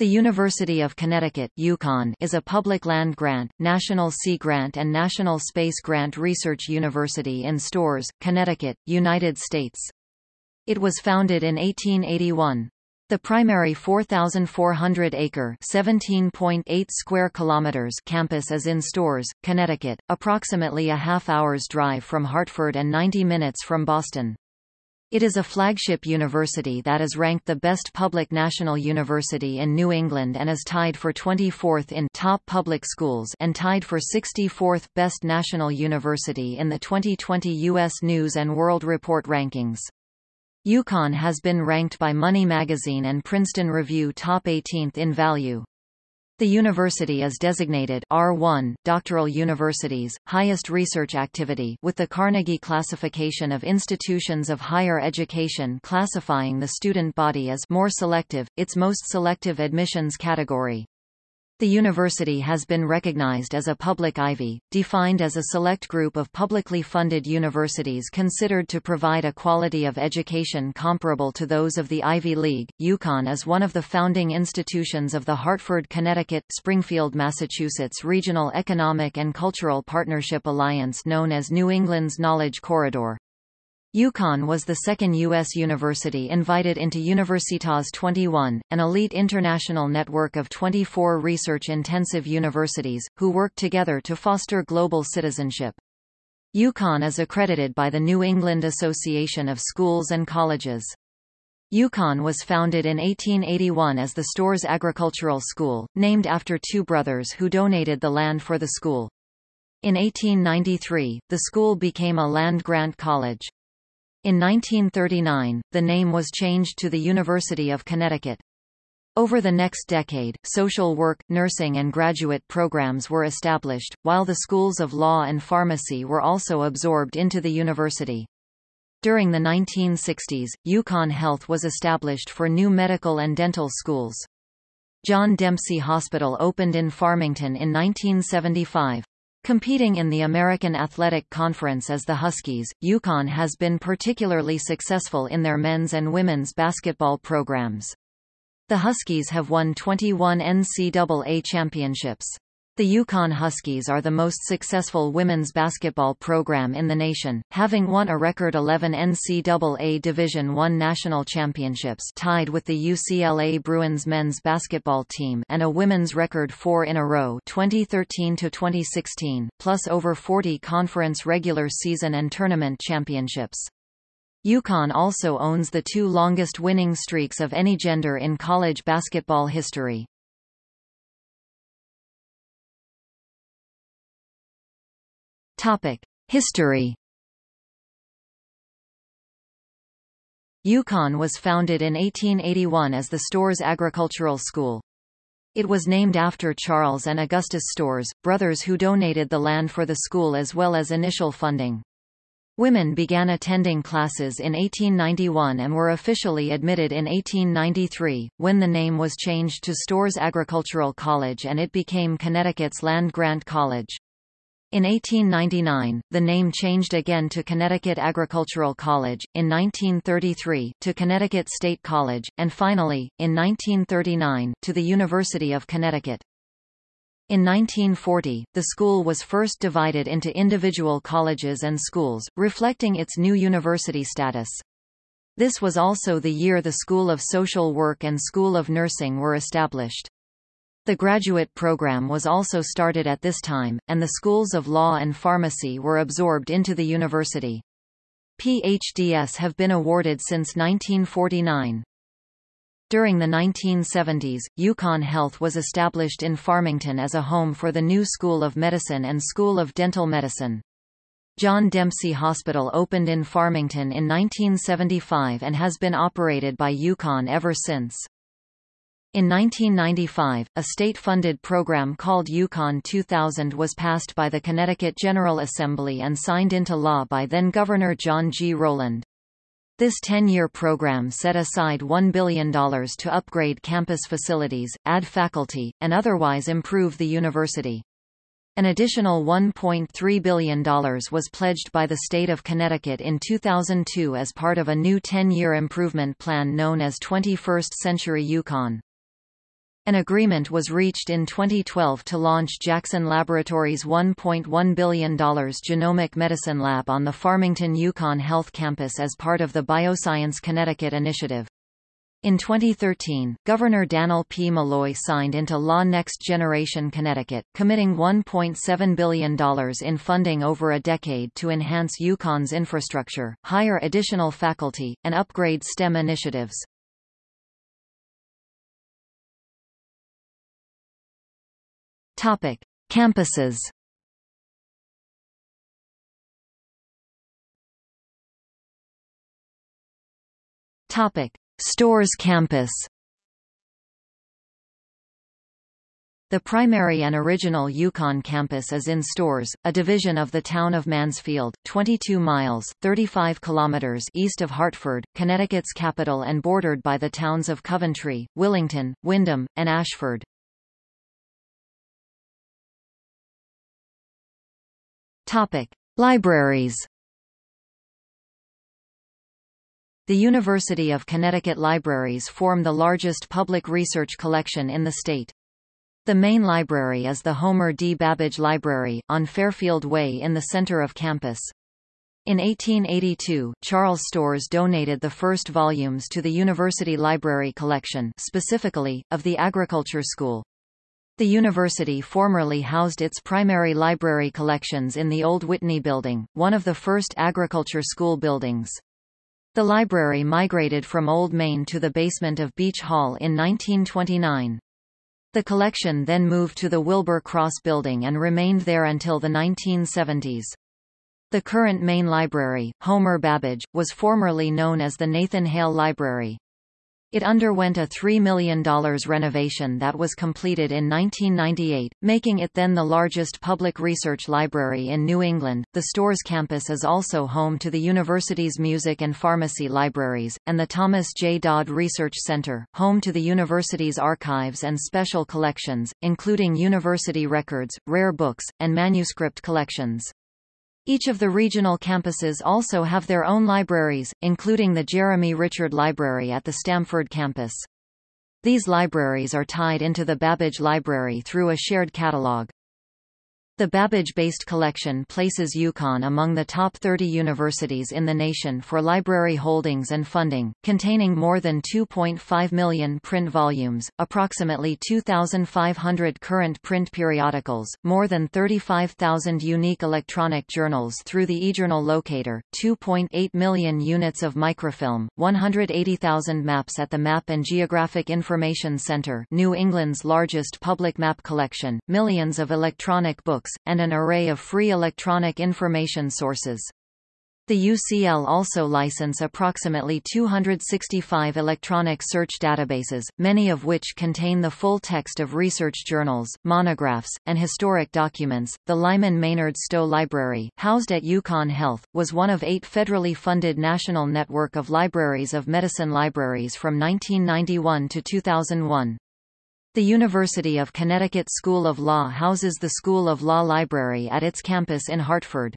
The University of Connecticut UConn is a public land grant, National Sea Grant and National Space Grant research university in Storrs, Connecticut, United States. It was founded in 1881. The primary 4,400-acre (17.8 square kilometers) campus is in Storrs, Connecticut, approximately a half hour's drive from Hartford and 90 minutes from Boston. It is a flagship university that is ranked the best public national university in New England and is tied for 24th in top public schools and tied for 64th best national university in the 2020 U.S. News & World Report rankings. UConn has been ranked by Money Magazine and Princeton Review top 18th in value. The university is designated R1 doctoral universities, highest research activity with the Carnegie classification of institutions of higher education classifying the student body as more selective, its most selective admissions category. The university has been recognized as a public Ivy, defined as a select group of publicly funded universities considered to provide a quality of education comparable to those of the Ivy League. UConn is one of the founding institutions of the Hartford, Connecticut, Springfield, Massachusetts Regional Economic and Cultural Partnership Alliance known as New England's Knowledge Corridor. UConn was the second U.S. university invited into Universitas 21, an elite international network of 24 research-intensive universities, who work together to foster global citizenship. UConn is accredited by the New England Association of Schools and Colleges. UConn was founded in 1881 as the Storrs Agricultural School, named after two brothers who donated the land for the school. In 1893, the school became a land-grant college. In 1939, the name was changed to the University of Connecticut. Over the next decade, social work, nursing and graduate programs were established, while the schools of law and pharmacy were also absorbed into the university. During the 1960s, UConn Health was established for new medical and dental schools. John Dempsey Hospital opened in Farmington in 1975. Competing in the American Athletic Conference as the Huskies, UConn has been particularly successful in their men's and women's basketball programs. The Huskies have won 21 NCAA championships. The UConn Huskies are the most successful women's basketball program in the nation, having won a record 11 NCAA Division I national championships tied with the UCLA Bruins men's basketball team and a women's record four in a row 2013 to 2016, plus over 40 conference regular season and tournament championships. UConn also owns the two longest winning streaks of any gender in college basketball history. Topic: History. UConn was founded in 1881 as the Storrs Agricultural School. It was named after Charles and Augustus Storrs, brothers who donated the land for the school as well as initial funding. Women began attending classes in 1891 and were officially admitted in 1893, when the name was changed to Storrs Agricultural College and it became Connecticut's land-grant college. In 1899, the name changed again to Connecticut Agricultural College, in 1933, to Connecticut State College, and finally, in 1939, to the University of Connecticut. In 1940, the school was first divided into individual colleges and schools, reflecting its new university status. This was also the year the School of Social Work and School of Nursing were established. The graduate program was also started at this time, and the schools of law and pharmacy were absorbed into the university. PhDs have been awarded since 1949. During the 1970s, UConn Health was established in Farmington as a home for the new School of Medicine and School of Dental Medicine. John Dempsey Hospital opened in Farmington in 1975 and has been operated by UConn ever since. In 1995, a state-funded program called UConn 2000 was passed by the Connecticut General Assembly and signed into law by then-Governor John G. Rowland. This 10-year program set aside $1 billion to upgrade campus facilities, add faculty, and otherwise improve the university. An additional $1.3 billion was pledged by the state of Connecticut in 2002 as part of a new 10-year improvement plan known as 21st Century UConn. An agreement was reached in 2012 to launch Jackson Laboratories' $1.1 billion genomic medicine lab on the Farmington UConn Health Campus as part of the Bioscience Connecticut initiative. In 2013, Governor Dannel P. Malloy signed into law Next Generation Connecticut, committing $1.7 billion in funding over a decade to enhance UConn's infrastructure, hire additional faculty, and upgrade STEM initiatives. Topic: Campuses. Topic: Storrs Campus. The primary and original UConn campus is in Storrs, a division of the town of Mansfield, 22 miles 35 kilometers east of Hartford, Connecticut's capital and bordered by the towns of Coventry, Willington, Windham, and Ashford. Topic: Libraries. The University of Connecticut Libraries form the largest public research collection in the state. The main library is the Homer D. Babbidge Library, on Fairfield Way in the center of campus. In 1882, Charles Storrs donated the first volumes to the University Library collection specifically, of the Agriculture School. The university formerly housed its primary library collections in the Old Whitney Building, one of the first agriculture school buildings. The library migrated from Old Main to the basement of Beach Hall in 1929. The collection then moved to the Wilbur Cross Building and remained there until the 1970s. The current main library, Homer Babbidge, was formerly known as the Nathan Hale Library. It underwent a $3 million renovation that was completed in 1998, making it then the largest public research library in New England. The Storrs campus is also home to the university's music and pharmacy libraries, and the Thomas J. Dodd Research Center, home to the university's archives and special collections, including university records, rare books, and manuscript collections. Each of the regional campuses also have their own libraries, including the Jeremy Richard Library at the Stamford campus. These libraries are tied into the Babbidge Library through a shared catalog. The Babbidge-based collection places UConn among the top 30 universities in the nation for library holdings and funding, containing more than 2.5 million print volumes, approximately 2,500 current print periodicals, more than 35,000 unique electronic journals through the eJournal locator, 2.8 million units of microfilm, 180,000 maps at the Map and Geographic Information Center New England's largest public map collection, millions of electronic books, and an array of free electronic information sources. The UCL also license approximately 265 electronic search databases, many of which contain the full text of research journals, monographs, and historic documents. The Lyman Maynard Stowe Library, housed at UConn Health, was one of eight federally funded national network of libraries of medicine libraries from 1991 to 2001. The University of Connecticut School of Law houses the School of Law Library at its campus in Hartford.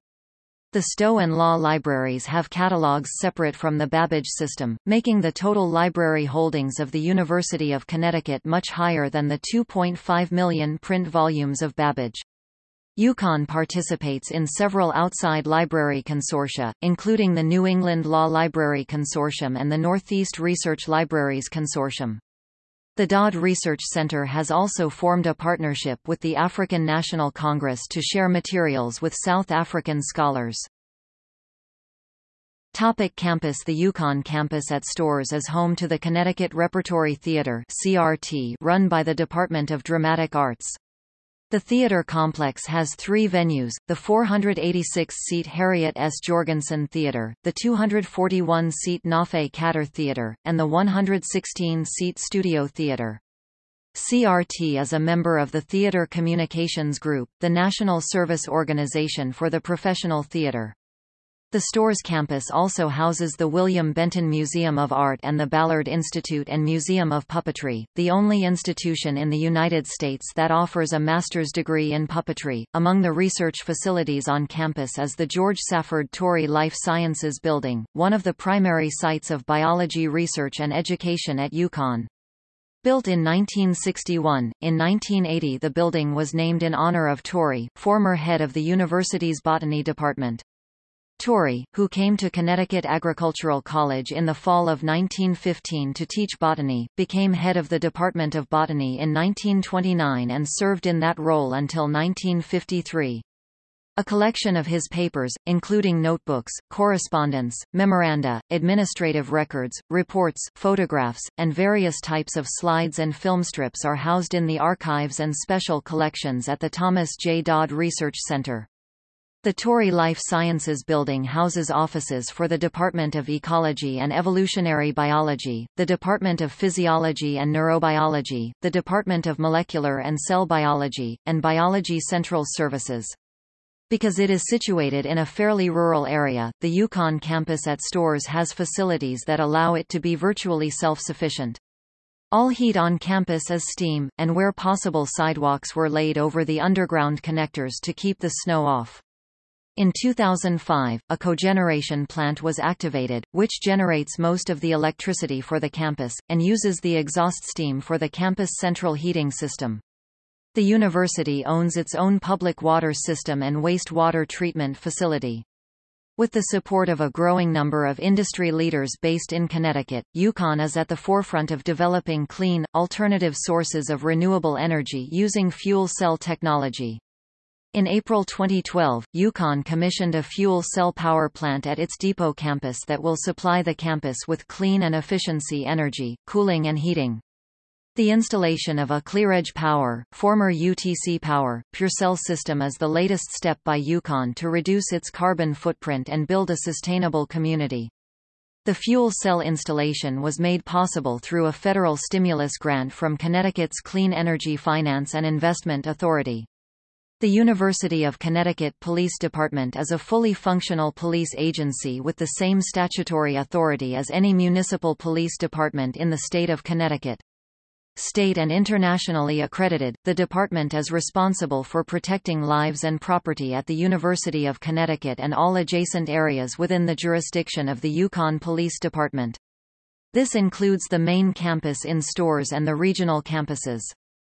The Stowe and Law libraries have catalogs separate from the Babbidge system, making the total library holdings of the University of Connecticut much higher than the 2.5 million print volumes of Babbidge. UConn participates in several outside library consortia, including the New England Law Library Consortium and the Northeast Research Libraries Consortium. The Dodd Research Center has also formed a partnership with the African National Congress to share materials with South African scholars. Topic campus The UConn campus at Storrs is home to the Connecticut Repertory Theatre CRT run by the Department of Dramatic Arts. The theatre complex has three venues, the 486-seat Harriet S. Jorgensen Theatre, the 241-seat Nafe Katter Theatre, and the 116-seat Studio Theatre. CRT is a member of the Theatre Communications Group, the national service organization for the professional theatre. The Storrs campus also houses the William Benton Museum of Art and the Ballard Institute and Museum of Puppetry, the only institution in the United States that offers a master's degree in puppetry. Among the research facilities on campus is the George Safford Torrey Life Sciences Building, one of the primary sites of biology research and education at UConn. Built in 1961, in 1980 the building was named in honor of Torrey, former head of the university's botany department. Torrey, who came to Connecticut Agricultural College in the fall of 1915 to teach botany, became head of the Department of Botany in 1929 and served in that role until 1953. A collection of his papers, including notebooks, correspondence, memoranda, administrative records, reports, photographs, and various types of slides and film strips are housed in the archives and special collections at the Thomas J. Dodd Research Center. The Torrey Life Sciences Building houses offices for the Department of Ecology and Evolutionary Biology, the Department of Physiology and Neurobiology, the Department of Molecular and Cell Biology, and Biology Central Services. Because it is situated in a fairly rural area, the UConn campus at Storrs has facilities that allow it to be virtually self-sufficient. All heat on campus is steam, and where possible sidewalks were laid over the underground connectors to keep the snow off. In 2005, a cogeneration plant was activated, which generates most of the electricity for the campus, and uses the exhaust steam for the campus central heating system. The university owns its own public water system and wastewater treatment facility. With the support of a growing number of industry leaders based in Connecticut, UConn is at the forefront of developing clean, alternative sources of renewable energy using fuel cell technology. In April 2012, UConn commissioned a fuel cell power plant at its Depot campus that will supply the campus with clean and efficiency energy, cooling and heating. The installation of a ClearEdge Power, former UTC Power, PureCell system is the latest step by UConn to reduce its carbon footprint and build a sustainable community. The fuel cell installation was made possible through a federal stimulus grant from Connecticut's Clean Energy Finance and Investment Authority. The University of Connecticut Police Department is a fully functional police agency with the same statutory authority as any municipal police department in the state of Connecticut. State and internationally accredited, the department is responsible for protecting lives and property at the University of Connecticut and all adjacent areas within the jurisdiction of the UConn Police Department. This includes the main campus in Storrs and the regional campuses.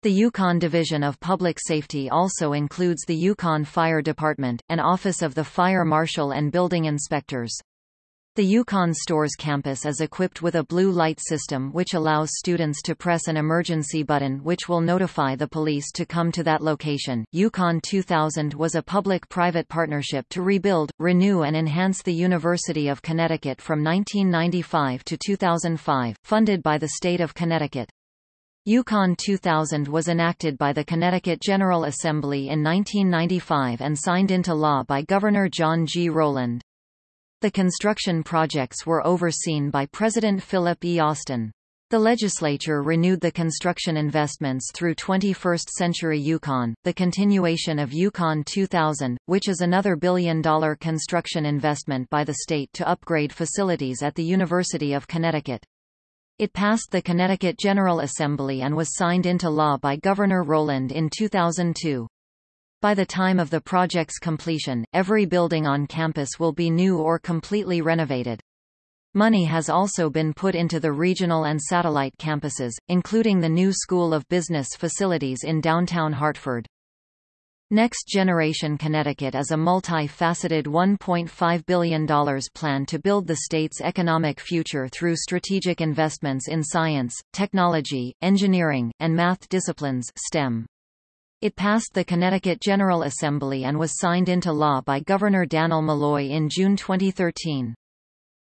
The UConn Division of Public Safety also includes the UConn Fire Department, an office of the Fire Marshal and Building Inspectors. The UConn Storrs campus is equipped with a blue light system which allows students to press an emergency button which will notify the police to come to that location. UConn 2000 was a public-private partnership to rebuild, renew and enhance the University of Connecticut from 1995 to 2005, funded by the state of Connecticut. UConn 2000 was enacted by the Connecticut General Assembly in 1995 and signed into law by Governor John G. Rowland. The construction projects were overseen by President Philip E. Austin. The legislature renewed the construction investments through 21st Century UConn, the continuation of UConn 2000, which is another billion-dollar construction investment by the state to upgrade facilities at the University of Connecticut. It passed the Connecticut General Assembly and was signed into law by Governor Rowland in 2002. By the time of the project's completion, every building on campus will be new or completely renovated. Money has also been put into the regional and satellite campuses, including the new School of Business facilities in downtown Hartford. Next Generation Connecticut is a multi-faceted $1.5 billion plan to build the state's economic future through strategic investments in science, technology, engineering, and math disciplines STEM. It passed the Connecticut General Assembly and was signed into law by Governor Dannel Malloy in June 2013.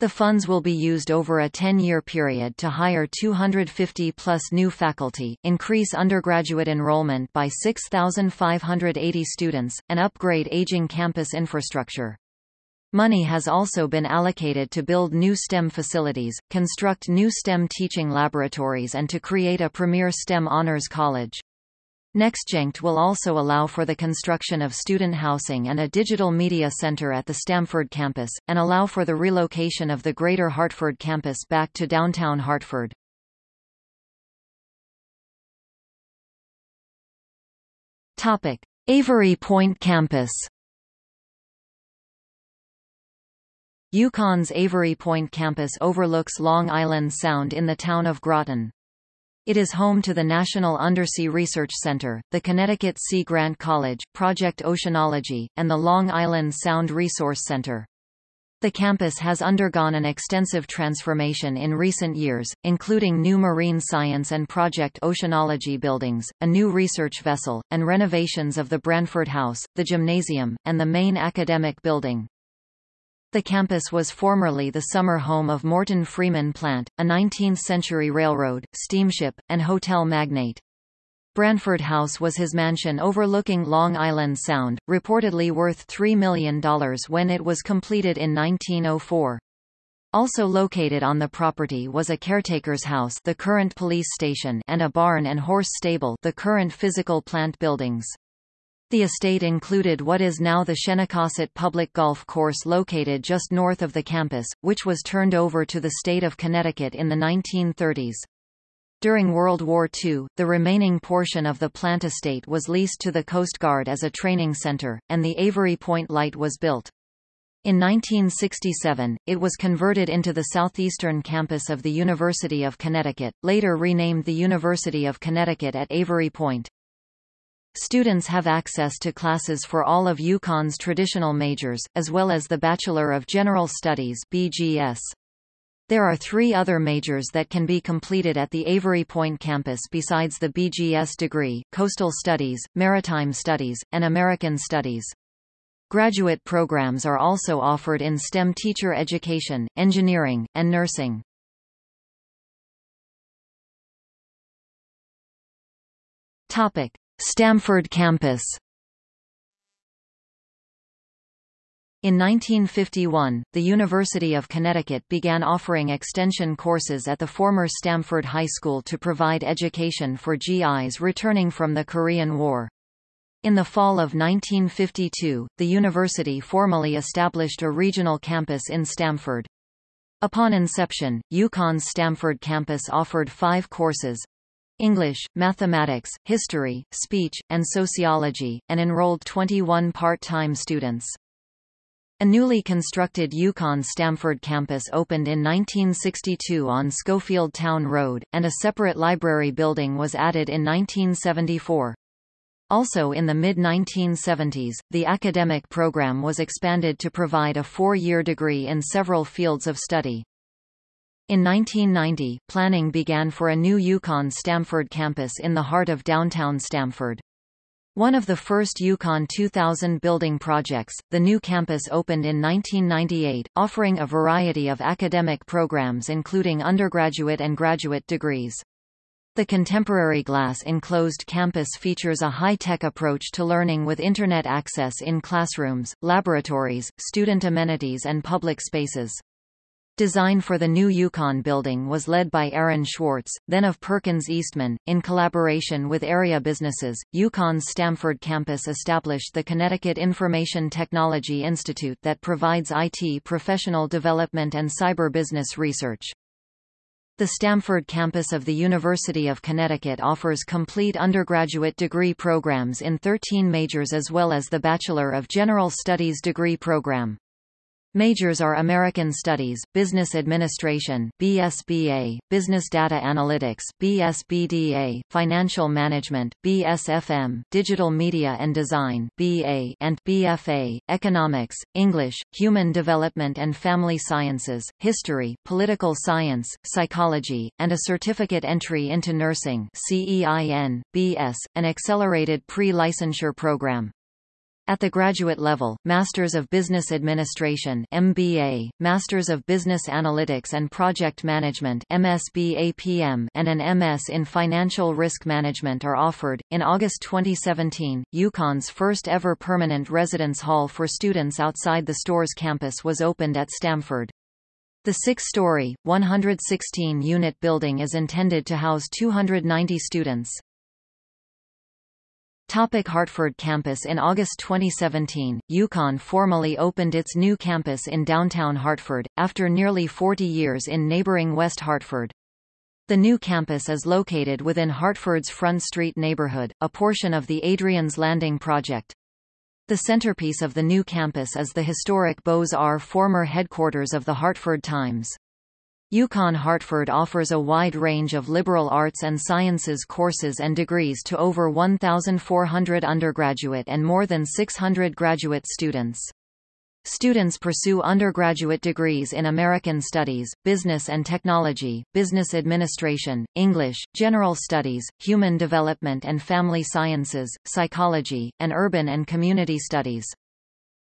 The funds will be used over a 10-year period to hire 250-plus new faculty, increase undergraduate enrollment by 6,580 students, and upgrade aging campus infrastructure. Money has also been allocated to build new STEM facilities, construct new STEM teaching laboratories and to create a premier STEM honors college. NextGenct will also allow for the construction of student housing and a digital media center at the Stamford campus, and allow for the relocation of the Greater Hartford campus back to downtown Hartford. Topic. Avery Point campus UConn's Avery Point campus overlooks Long Island Sound in the town of Groton. It is home to the National Undersea Research Center, the Connecticut Sea Grant College, Project Oceanology, and the Long Island Sound Resource Center. The campus has undergone an extensive transformation in recent years, including new marine science and Project Oceanology buildings, a new research vessel, and renovations of the Branford House, the gymnasium, and the main academic building. The campus was formerly the summer home of Morton Freeman Plant, a 19th-century railroad, steamship, and hotel magnate. Branford House was his mansion overlooking Long Island Sound, reportedly worth $3 million when it was completed in 1904. Also located on the property was a caretaker's house the current police station and a barn and horse stable the current physical plant buildings. The estate included what is now the Shenecosset Public Golf Course located just north of the campus, which was turned over to the state of Connecticut in the 1930s. During World War II, the remaining portion of the plant estate was leased to the Coast Guard as a training center, and the Avery Point Light was built. In 1967, it was converted into the southeastern campus of the University of Connecticut, later renamed the University of Connecticut at Avery Point. Students have access to classes for all of UConn's traditional majors, as well as the Bachelor of General Studies BGS. There are three other majors that can be completed at the Avery Point campus besides the BGS degree, Coastal Studies, Maritime Studies, and American Studies. Graduate programs are also offered in STEM teacher education, engineering, and nursing. Topic. Stamford campus In 1951, the University of Connecticut began offering extension courses at the former Stamford High School to provide education for GIs returning from the Korean War. In the fall of 1952, the university formally established a regional campus in Stamford. Upon inception, UConn's Stamford campus offered five courses, English, mathematics, history, speech, and sociology, and enrolled 21 part-time students. A newly constructed UConn-Stamford campus opened in 1962 on Schofield Town Road, and a separate library building was added in 1974. Also in the mid-1970s, the academic program was expanded to provide a four-year degree in several fields of study. In 1990, planning began for a new UConn Stamford campus in the heart of downtown Stamford. One of the first UConn 2000 building projects, the new campus opened in 1998, offering a variety of academic programs including undergraduate and graduate degrees. The contemporary glass-enclosed campus features a high-tech approach to learning with Internet access in classrooms, laboratories, student amenities and public spaces. Design for the new UConn building was led by Aaron Schwartz, then of Perkins Eastman. In collaboration with area businesses, UConn's Stamford campus established the Connecticut Information Technology Institute that provides IT professional development and cyber business research. The Stamford campus of the University of Connecticut offers complete undergraduate degree programs in 13 majors as well as the Bachelor of General Studies degree program. Majors are American Studies, Business Administration BSBA, Business Data Analytics BSBDA, Financial Management BSFM, Digital Media and Design BA and BFA, Economics, English, Human Development and Family Sciences, History, Political Science, Psychology, and a Certificate Entry into Nursing CEIN, BS, an accelerated pre-licensure program. At the graduate level, Masters of Business Administration MBA, Masters of Business Analytics and Project Management MSBAPM, and an MS in Financial Risk Management are offered. In August 2017, UConn's first ever permanent residence hall for students outside the Storrs campus was opened at Stamford. The six-story, 116-unit building is intended to house 290 students. Topic Hartford campus In August 2017, UConn formally opened its new campus in downtown Hartford, after nearly 40 years in neighboring West Hartford. The new campus is located within Hartford's Front Street neighborhood, a portion of the Adriaen's Landing project. The centerpiece of the new campus is the historic Beaux-Arts former headquarters of the Hartford Times. UConn Hartford offers a wide range of liberal arts and sciences courses and degrees to over 1,400 undergraduate and more than 600 graduate students. Students pursue undergraduate degrees in American Studies, Business and Technology, Business Administration, English, General Studies, Human Development and Family Sciences, Psychology, and Urban and Community Studies.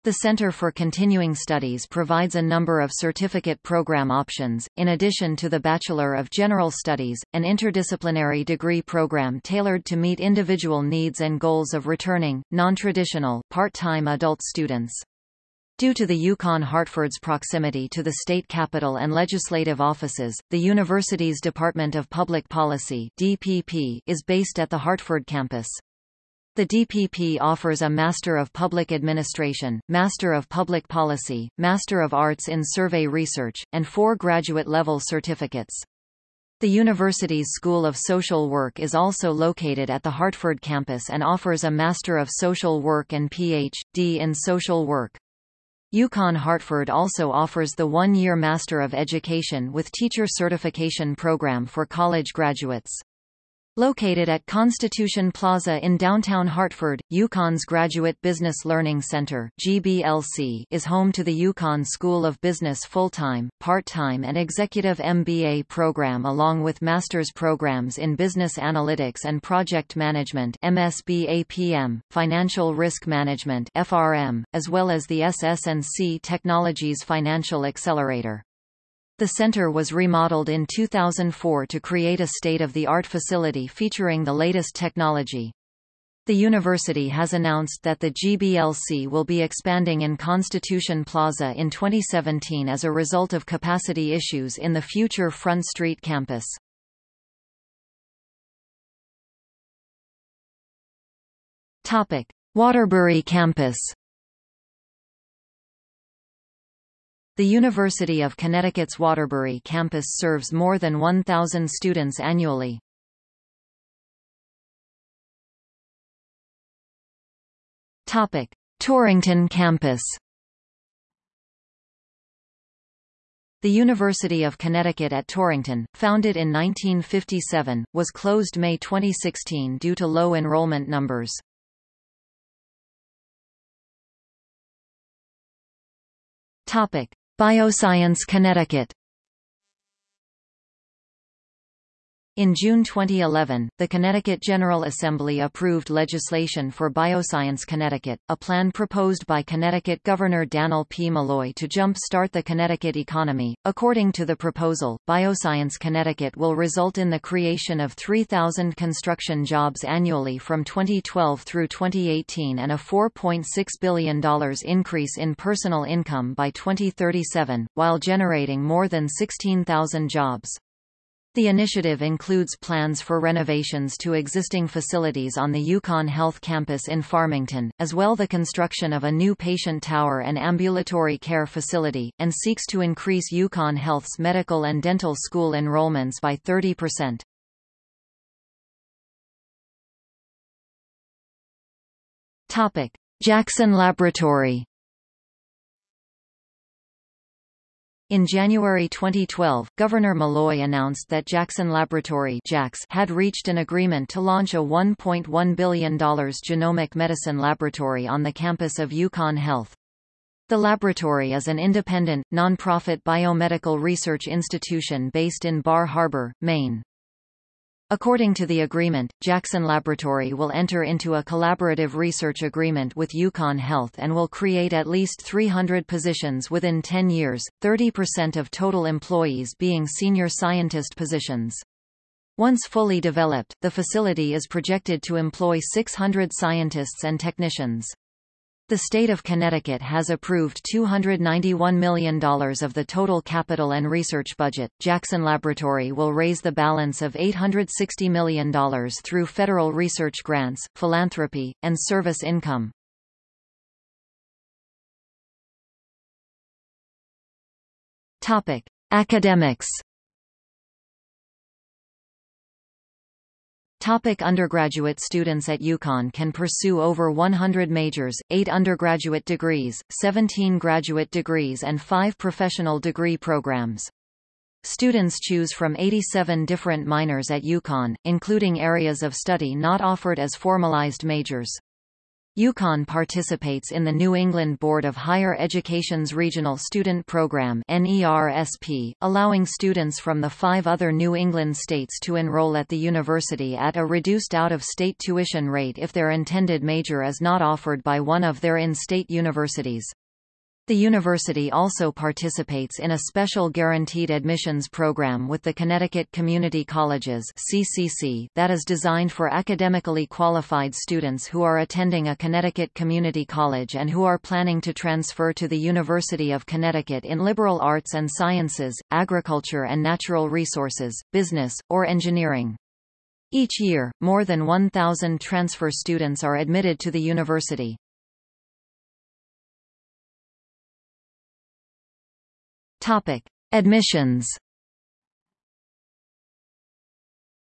The Center for Continuing Studies provides a number of certificate program options, in addition to the Bachelor of General Studies, an interdisciplinary degree program tailored to meet individual needs and goals of returning, non-traditional, part-time adult students. Due to the UConn-Hartford's proximity to the state capital and legislative offices, the university's Department of Public Policy DPP is based at the Hartford campus. The DPP offers a Master of Public Administration, Master of Public Policy, Master of Arts in Survey Research, and four graduate-level certificates. The university's School of Social Work is also located at the Hartford campus and offers a Master of Social Work and Ph.D. in Social Work. UConn Hartford also offers the one-year Master of Education with Teacher Certification program for college graduates. Located at Constitution Plaza in downtown Hartford, UConn's Graduate Business Learning Center GBLC is home to the UConn School of Business full-time, part-time and executive MBA program along with master's programs in Business Analytics and Project Management MSBAPM, Financial Risk Management FRM, as well as the SS&C Technologies Financial Accelerator. The center was remodeled in 2004 to create a state-of-the-art facility featuring the latest technology. The university has announced that the GBLC will be expanding in Constitution Plaza in 2017 as a result of capacity issues in the future Front Street campus. Topic: Waterbury campus. The University of Connecticut's Waterbury campus serves more than 1,000 students annually. Topic: Torrington campus. The University of Connecticut at Torrington, founded in 1957, was closed May 2016 due to low enrollment numbers. Topic: Bioscience Connecticut In June 2011, the Connecticut General Assembly approved legislation for Bioscience Connecticut, a plan proposed by Connecticut Governor Dannel P. Malloy to jump-start the Connecticut economy. According to the proposal, Bioscience Connecticut will result in the creation of 3,000 construction jobs annually from 2012 through 2018 and a $4.6 billion increase in personal income by 2037, while generating more than 16,000 jobs. The initiative includes plans for renovations to existing facilities on the UConn Health Campus in Farmington, as well the construction of a new patient tower and ambulatory care facility, and seeks to increase UConn Health's medical and dental school enrollments by 30%. Topic: Jackson Laboratory In January 2012, Governor Malloy announced that Jackson Laboratory had reached an agreement to launch a $1.1 billion genomic medicine laboratory on the campus of UConn Health. The laboratory is an independent, nonprofit biomedical research institution based in Bar Harbor, Maine. According to the agreement, Jackson Laboratory will enter into a collaborative research agreement with UConn Health and will create at least 300 positions within 10 years, 30% of total employees being senior scientist positions. Once fully developed, the facility is projected to employ 600 scientists and technicians. The state of Connecticut has approved $291 million of the total capital and research budget. Jackson Laboratory will raise the balance of $860 million through federal research grants, philanthropy, and service income. Topic: Academics Topic undergraduate students at UConn can pursue over 100 majors, 8 undergraduate degrees, 17 graduate degrees and 5 professional degree programs. Students choose from 87 different minors at UConn, including areas of study not offered as formalized majors. UConn participates in the New England Board of Higher Education's Regional Student Program NERSP, allowing students from the five other New England states to enroll at the university at a reduced out-of-state tuition rate if their intended major is not offered by one of their in-state universities. The university also participates in a special guaranteed admissions program with the Connecticut Community Colleges (CCC) that is designed for academically qualified students who are attending a Connecticut community college and who are planning to transfer to the University of Connecticut in liberal arts and sciences, agriculture and natural resources, business, or engineering. Each year, more than 1,000 transfer students are admitted to the university. Topic: Admissions.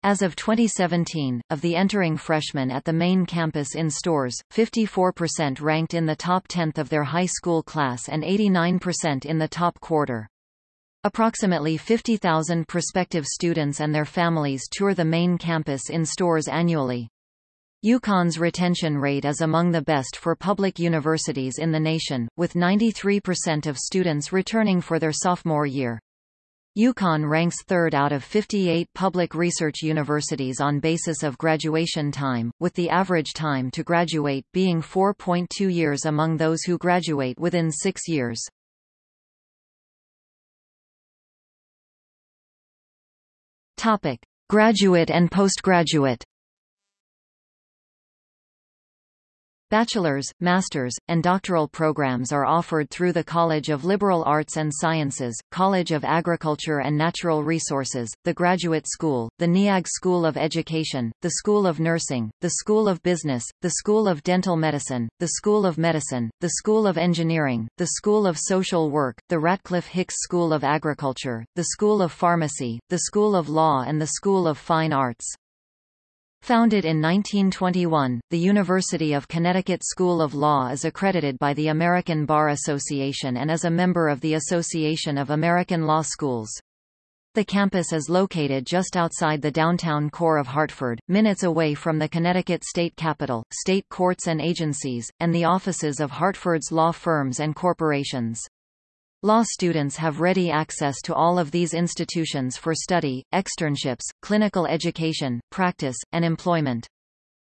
As of 2017, of the entering freshmen at the main campus in Storrs, 54% ranked in the top tenth of their high school class and 89% in the top quarter. Approximately 50,000 prospective students and their families tour the main campus in Storrs annually. UConn's retention rate is among the best for public universities in the nation, with 93% of students returning for their sophomore year. UConn ranks third out of 58 public research universities on basis of graduation time, with the average time to graduate being 4.2 years among those who graduate within six years. Topic. Graduate and postgraduate Bachelor's, master's, and doctoral programs are offered through the College of Liberal Arts and Sciences, College of Agriculture and Natural Resources, the Graduate School, the NEAG School of Education, the School of Nursing, the School of Business, the School of Dental Medicine, the School of Medicine, the School of Engineering, the School of Social Work, the Ratcliffe Hicks School of Agriculture, the School of Pharmacy, the School of Law and the School of Fine Arts. Founded in 1921, the University of Connecticut School of Law is accredited by the American Bar Association and is a member of the Association of American Law Schools. The campus is located just outside the downtown core of Hartford, minutes away from the Connecticut State Capitol, state courts and agencies, and the offices of Hartford's law firms and corporations. Law students have ready access to all of these institutions for study, externships, clinical education, practice, and employment.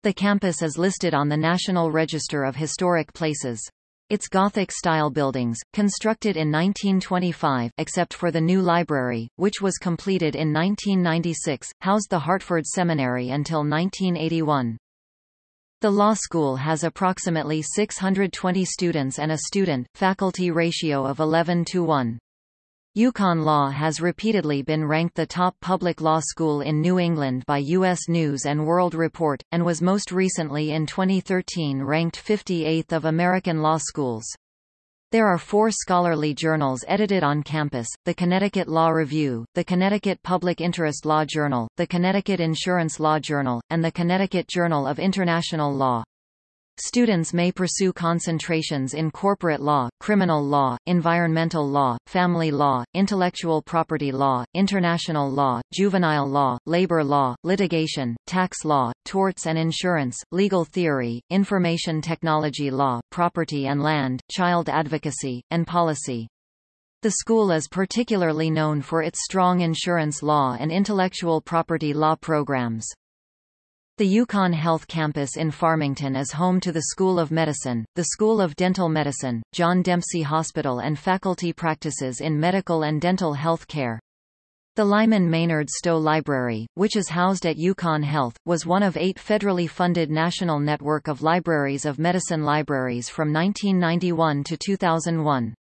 The campus is listed on the National Register of Historic Places. Its Gothic-style buildings, constructed in 1925 except for the new library, which was completed in 1996, housed the Hartford Seminary until 1981. The law school has approximately 620 students and a student-faculty ratio of 11 to 1. UConn Law has repeatedly been ranked the top public law school in New England by U.S. News & World Report, and was most recently in 2013 ranked 58th of American law schools. There are four scholarly journals edited on campus, the Connecticut Law Review, the Connecticut Public Interest Law Journal, the Connecticut Insurance Law Journal, and the Connecticut Journal of International Law. Students may pursue concentrations in corporate law, criminal law, environmental law, family law, intellectual property law, international law, juvenile law, labor law, litigation, tax law, torts and insurance, legal theory, information technology law, property and land, child advocacy, and policy. The school is particularly known for its strong insurance law and intellectual property law programs. The UConn Health Campus in Farmington is home to the School of Medicine, the School of Dental Medicine, John Dempsey Hospital and faculty practices in medical and dental health care. The Lyman Maynard Stowe Library, which is housed at UConn Health, was one of eight federally funded national network of libraries of medicine libraries from 1991 to 2001.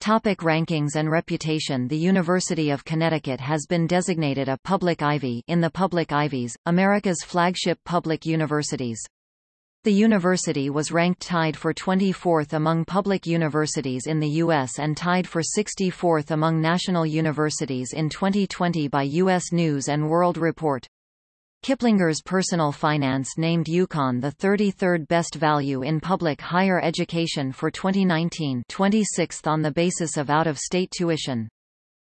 Topic rankings and reputation The University of Connecticut has been designated a Public Ivy in the Public Ivies, America's flagship public universities. The university was ranked tied for 24th among public universities in the U.S. and tied for 64th among national universities in 2020 by U.S. News & World Report. Kiplinger's Personal Finance named UConn the 33rd best value in public higher education for 2019 26th on the basis of out-of-state tuition.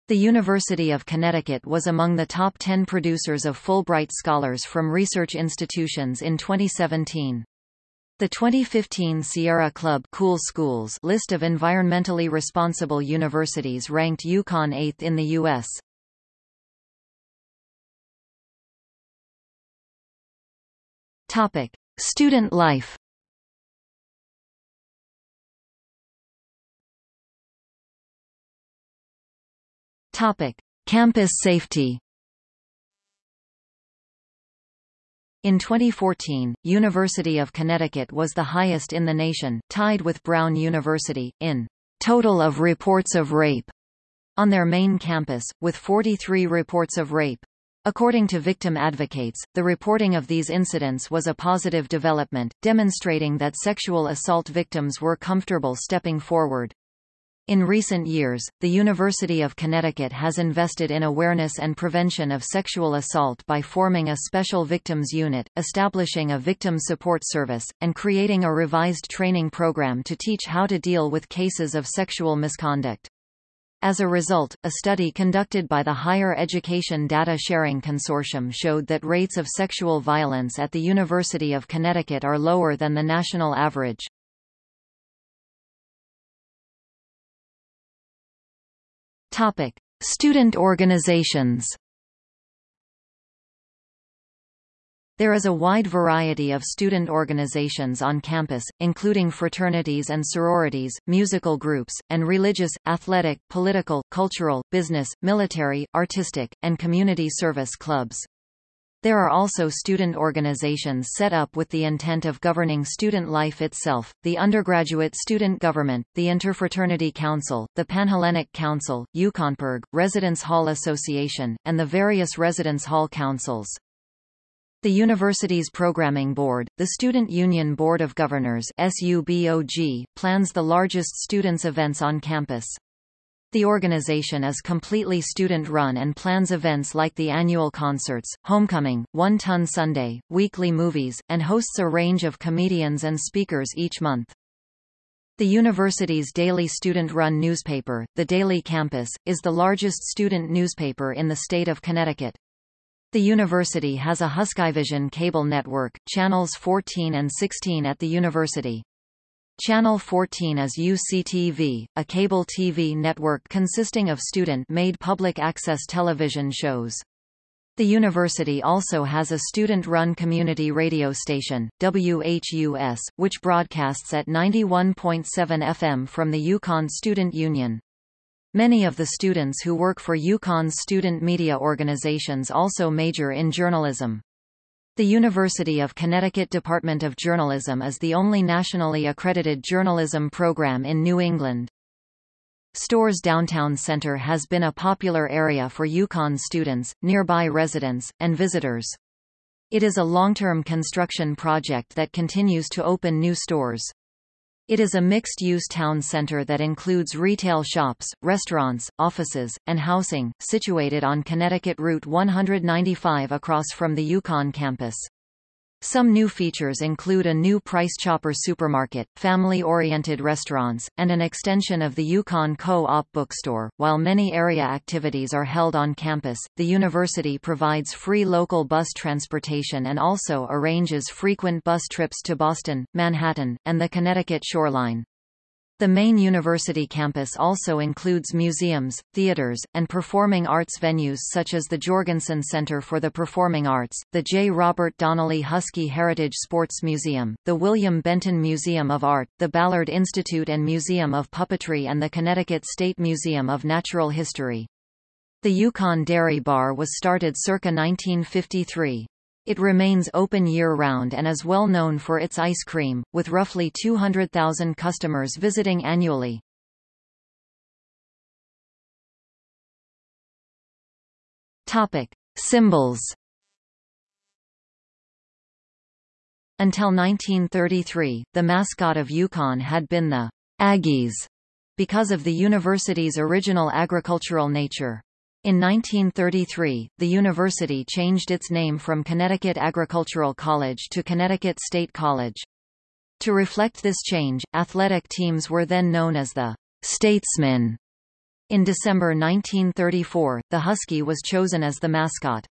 The University of Connecticut was among the top 10 producers of Fulbright scholars from research institutions in 2017. The 2015 Sierra Club cool Schools list of environmentally responsible universities ranked UConn 8th in the U.S. Topic: Student life. Topic: Campus safety. In 2014, University of Connecticut was the highest in the nation, tied with Brown University, in total of reports of rape on their main campus, with 43 reports of rape. According to victim advocates, the reporting of these incidents was a positive development, demonstrating that sexual assault victims were comfortable stepping forward. In recent years, the University of Connecticut has invested in awareness and prevention of sexual assault by forming a special victims unit, establishing a victim support service, and creating a revised training program to teach how to deal with cases of sexual misconduct. As a result, a study conducted by the Higher Education Data Sharing Consortium showed that rates of sexual violence at the University of Connecticut are lower than the national average. Topic: Student organizations. There is a wide variety of student organizations on campus, including fraternities and sororities, musical groups, and religious, athletic, political, cultural, business, military, artistic, and community service clubs. There are also student organizations set up with the intent of governing student life itself, the undergraduate student government, the Interfraternity Council, the Panhellenic Council, UConnPIRG, Residence Hall Association, and the various residence hall councils. The university's programming board, the Student Union Board of Governors SUBOG, plans the largest students' events on campus. The organization is completely student-run and plans events like the annual concerts, Homecoming, One Ton Sunday, weekly movies, and hosts a range of comedians and speakers each month. The university's daily student-run newspaper, The Daily Campus, is the largest student newspaper in the state of Connecticut. The university has a Huskyvision cable network, channels 14 and 16 at the university. Channel 14 is UCTV, a cable TV network consisting of student-made public access television shows. The university also has a student-run community radio station, WHUS, which broadcasts at 91.7 FM from the UConn Student Union. Many of the students who work for UConn's student media organizations also major in journalism. The University of Connecticut Department of Journalism is the only nationally accredited journalism program in New England. Storrs Downtown Center has been a popular area for UConn students, nearby residents, and visitors. It is a long-term construction project that continues to open new stores. It is a mixed-use town center that includes retail shops, restaurants, offices, and housing, situated on Connecticut Route 195 across from the UConn campus. Some new features include a new Price Chopper supermarket, family-oriented restaurants, and an extension of the UConn Co-op bookstore. While many area activities are held on campus, the university provides free local bus transportation and also arranges frequent bus trips to Boston, Manhattan, and the Connecticut shoreline. The main university campus also includes museums, theaters, and performing arts venues such as the Jorgensen Center for the Performing Arts, the J. Robert Donnelly Husky Heritage Sports Museum, the William Benton Museum of Art, the Ballard Institute and Museum of Puppetry and the Connecticut State Museum of Natural History. The UConn Dairy Bar was started circa 1953. It remains open year-round and is well known for its ice cream, with roughly 200,000 customers visiting annually. Topic. Symbols Until 1933, the mascot of UConn had been the Aggies, because of the university's original agricultural nature. In 1933, the university changed its name from Connecticut Agricultural College to Connecticut State College. To reflect this change, athletic teams were then known as the Statesmen. In December 1934, the Husky was chosen as the mascot.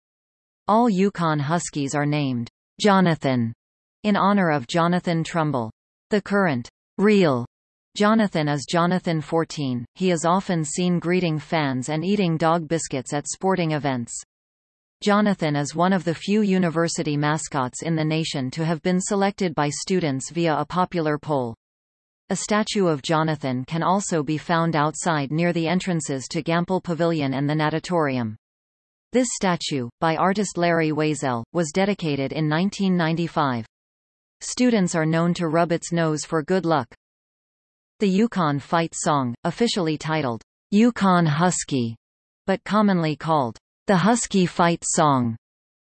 All UConn Huskies are named Jonathan in honor of Jonathan Trumbull. The current real Jonathan is Jonathan 14. He is often seen greeting fans and eating dog biscuits at sporting events. Jonathan is one of the few university mascots in the nation to have been selected by students via a popular poll. A statue of Jonathan can also be found outside near the entrances to Gampel Pavilion and the Natatorium. This statue, by artist Larry Wazel, was dedicated in 1995. Students are known to rub its nose for good luck. The UConn Fight Song, officially titled, UConn Husky, but commonly called, the Husky Fight Song,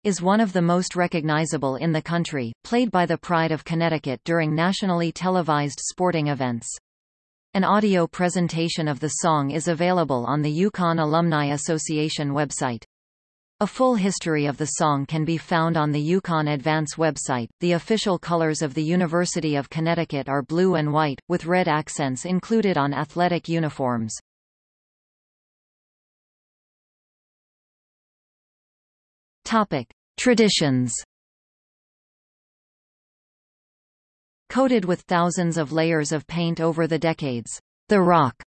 is one of the most recognizable in the country, played by the Pride of Connecticut during nationally televised sporting events. An audio presentation of the song is available on the UConn Alumni Association website. A full history of the song can be found on the UConn Advance website. The official colors of the University of Connecticut are blue and white, with red accents included on athletic uniforms. Topic: Traditions. Coated with thousands of layers of paint over the decades, the rock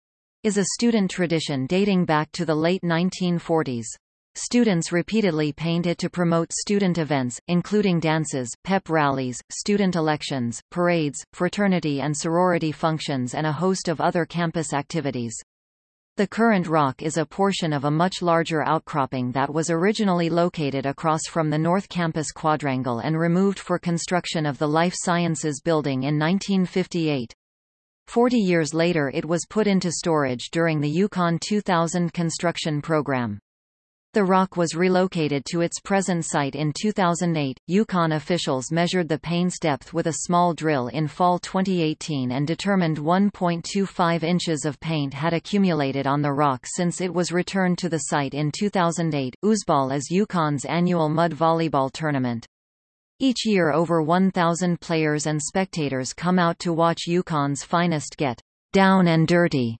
is a student tradition dating back to the late 1940s. Students repeatedly paint it to promote student events, including dances, pep rallies, student elections, parades, fraternity and sorority functions and a host of other campus activities. The current rock is a portion of a much larger outcropping that was originally located across from the North Campus quadrangle and removed for construction of the Life Sciences Building in 1958. Forty years later it was put into storage during the UConn 2000 construction program. The rock was relocated to its present site in 2008. UConn officials measured the paint's depth with a small drill in fall 2018 and determined 1.25 inches of paint had accumulated on the rock since it was returned to the site in 2008. Oozball is UConn's annual mud volleyball tournament. Each year over 1,000 players and spectators come out to watch UConn's finest get down and dirty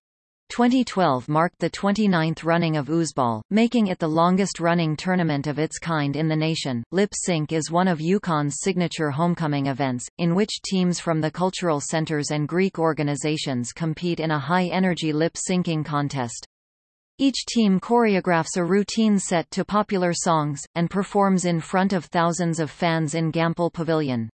2012 marked the 29th running of Oozball, making it the longest-running tournament of its kind in the nation. Lip Sync is one of UConn's signature homecoming events, in which teams from the cultural centers and Greek organizations compete in a high-energy lip syncing contest. Each team choreographs a routine set to popular songs, and performs in front of thousands of fans in Gampel Pavilion.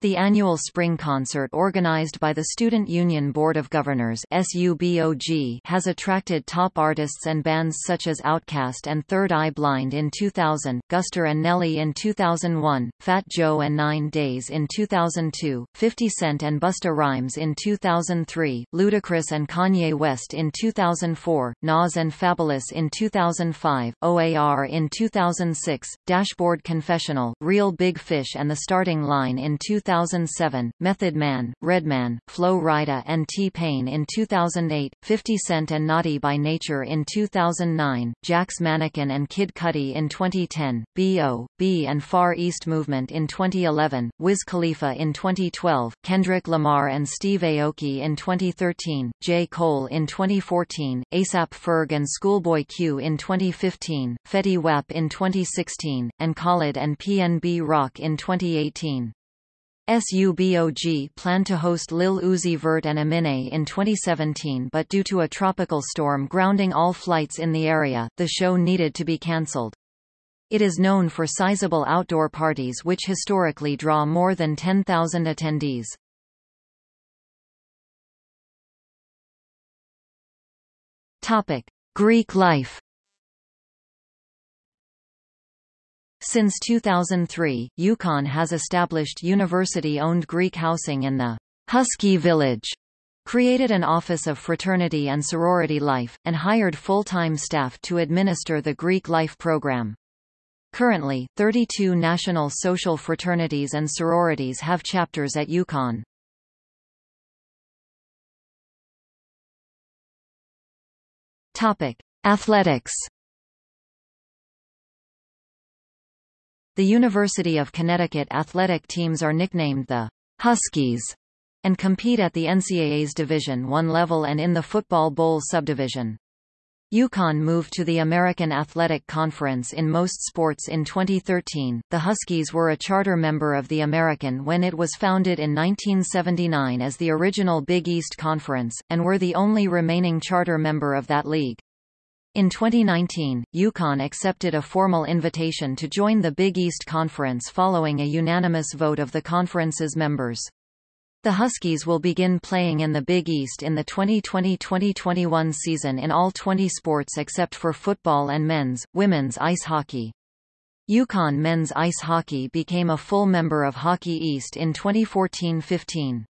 The annual spring concert organized by the Student Union Board of Governors SUBOG has attracted top artists and bands such as OutKast and Third Eye Blind in 2000, Guster and Nelly in 2001, Fat Joe and Nine Days in 2002, 50 Cent and Busta Rhymes in 2003, Ludacris and Kanye West in 2004, Nas and Fabolous in 2005, OAR in 2006, Dashboard Confessional, Real Big Fish and The Starting Line in 2000 2007, Method Man, Redman, Flo Rida and T-Pain in 2008, 50 Cent and Naughty by Nature in 2009, Jack's Mannequin and Kid Cudi in 2010, B.O.B. and Far East Movement in 2011, Wiz Khalifa in 2012, Kendrick Lamar and Steve Aoki in 2013, J. Cole in 2014, ASAP Ferg and Schoolboy Q in 2015, Fetty Wap in 2016, and Khalid and PNB Rock in 2018. SUBOG planned to host Lil Uzi Vert and Eminem in 2017 but due to a tropical storm grounding all flights in the area, the show needed to be cancelled. It is known for sizable outdoor parties which historically draw more than 10,000 attendees. Topic: Greek life Since 2003, UConn has established university-owned Greek housing in the Husky Village, created an Office of Fraternity and Sorority Life, and hired full-time staff to administer the Greek Life program. Currently, 32 national social fraternities and sororities have chapters at UConn. Topic: Athletics The University of Connecticut athletic teams are nicknamed the Huskies and compete at the NCAA's Division I level and in the Football Bowl subdivision. UConn moved to the American Athletic Conference in most sports in 2013. The Huskies were a charter member of the American when it was founded in 1979 as the original Big East Conference, and were the only remaining charter member of that league. In 2019, UConn accepted a formal invitation to join the Big East Conference following a unanimous vote of the conference's members. The Huskies will begin playing in the Big East in the 2020-2021 season in all 20 sports except for football and men's, women's ice hockey. UConn men's ice hockey became a full member of Hockey East in 2014-15.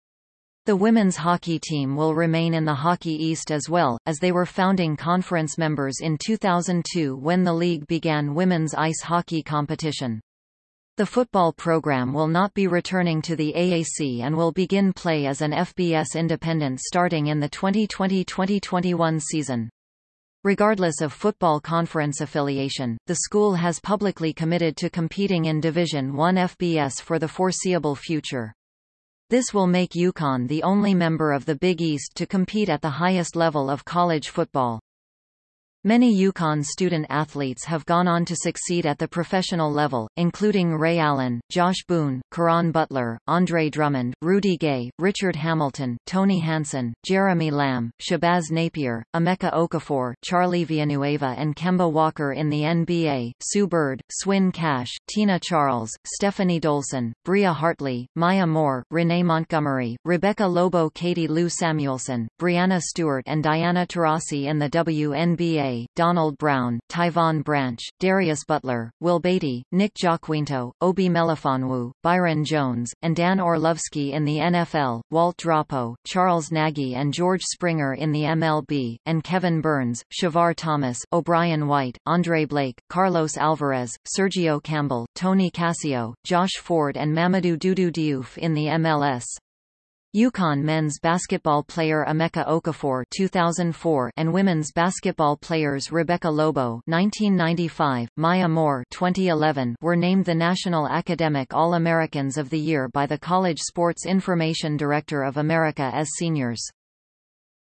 The women's hockey team will remain in the Hockey East as well, as they were founding conference members in 2002 when the league began women's ice hockey competition. The football program will not be returning to the AAC and will begin play as an FBS independent starting in the 2020-2021 season. Regardless of football conference affiliation, the school has publicly committed to competing in Division I FBS for the foreseeable future. This will make UConn the only member of the Big East to compete at the highest level of college football. Many UConn student athletes have gone on to succeed at the professional level, including Ray Allen, Josh Boone, Caron Butler, Andre Drummond, Rudy Gay, Richard Hamilton, Tony Hanson, Jeremy Lamb, Shabazz Napier, Emeka Okafor, Charlie Villanueva and Kemba Walker in the NBA, Sue Bird, Swin Cash, Tina Charles, Stefanie Dolson, Bria Hartley, Maya Moore, Renee Montgomery, Rebecca Lobo Katie Lou Samuelson, Breanna Stewart and Diana Taurasi in the WNBA Donald Brown, Tyvon Branch, Darius Butler, Will Beatty, Nick Jaquinto, Obi Melifonwu, Byron Jones, and Dan Orlovsky in the NFL, Walt Dropo, Charles Nagy and George Springer in the MLB, and Kevin Burns, Shavar Thomas, O'Brien White, Andre Blake, Carlos Alvarez, Sergio Campbell, Tony Cascio, Josh Ford and Mamadou Doudou Diouf in the MLS. UConn men's basketball player Emeka Okafor 2004 and women's basketball players Rebecca Lobo 1995, Maya Moore 2011 were named the National Academic All-Americans of the Year by the College Sports Information Director of America as seniors.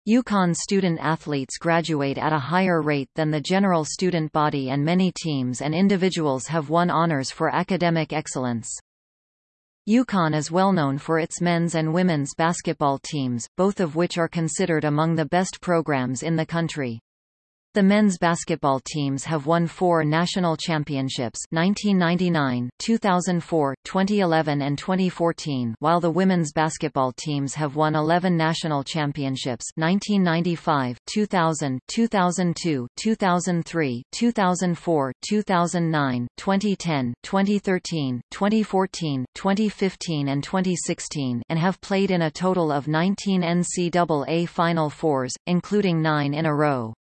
UConn student athletes graduate at a higher rate than the general student body and many teams and individuals have won honors for academic excellence. UConn is well known for its men's and women's basketball teams, both of which are considered among the best programs in the country. The men's basketball teams have won four national championships 1999, 2004, 2011 and 2014 while the women's basketball teams have won 11 national championships 1995, 2000, 2002, 2003, 2004, 2009, 2010, 2013, 2014, 2015 and 2016 and have played in a total of 19 NCAA Final Fours, including nine in a row.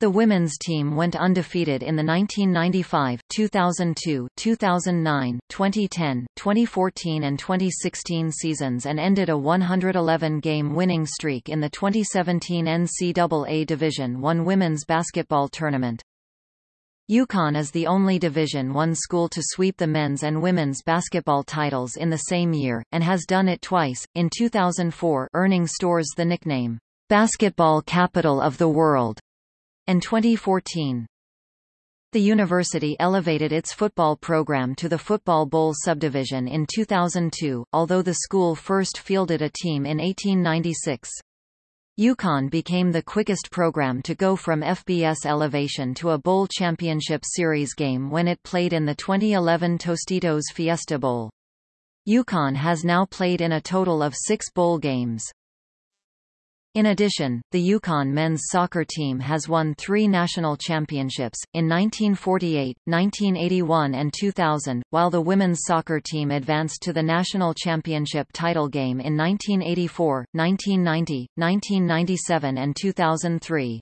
The women's team went undefeated in the 1995, 2002, 2009, 2010, 2014 and 2016 seasons and ended a 111-game winning streak in the 2017 NCAA Division I women's basketball tournament. UConn is the only Division I school to sweep the men's and women's basketball titles in the same year, and has done it twice, in 2004 earning Storrs the nickname, "'Basketball Capital of the World' and 2014. The university elevated its football program to the Football Bowl subdivision in 2002, although the school first fielded a team in 1896. UConn became the quickest program to go from FBS elevation to a bowl championship series game when it played in the 2011 Tostitos Fiesta Bowl. UConn has now played in a total of six bowl games. In addition, the UConn men's soccer team has won three national championships, in 1948, 1981 and 2000, while the women's soccer team advanced to the national championship title game in 1984, 1990, 1997 and 2003.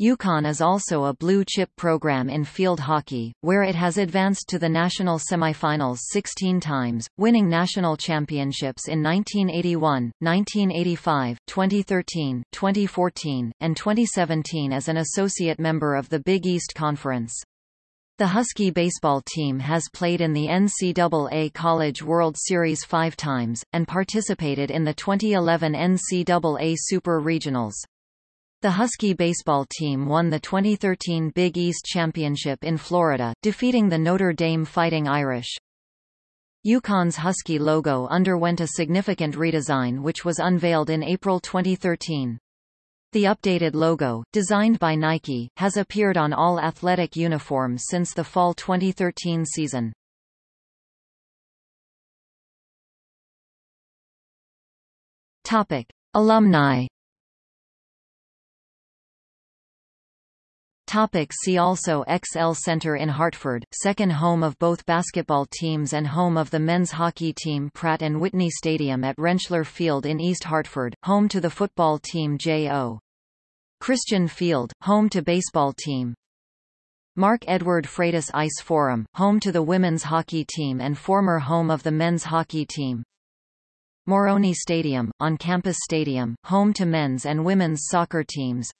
UConn is also a blue-chip program in field hockey, where it has advanced to the national semifinals 16 times, winning national championships in 1981, 1985, 2013, 2014, and 2017 as an associate member of the Big East Conference. The Husky baseball team has played in the NCAA College World Series five times, and participated in the 2011 NCAA Super Regionals. The Husky baseball team won the 2013 Big East Championship in Florida, defeating the Notre Dame Fighting Irish. UConn's Husky logo underwent a significant redesign which was unveiled in April 2013. The updated logo, designed by Nike, has appeared on all athletic uniforms since the fall 2013 season. Topic: Alumni Topic see also XL Center in Hartford, second home of both basketball teams and home of the men's hockey team Pratt & Whitney Stadium at Rentschler Field in East Hartford, home to the football team J.O. Christian Field, home to baseball team. Mark Edward Freitas Ice Forum, home to the women's hockey team and former home of the men's hockey team. Morrone Stadium, on-campus stadium, home to men's and women's soccer teams.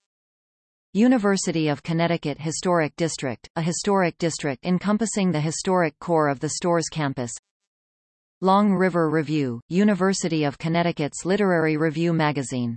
University of Connecticut Historic District, a historic district encompassing the historic core of the Storrs campus. Long River Review, University of Connecticut's literary review magazine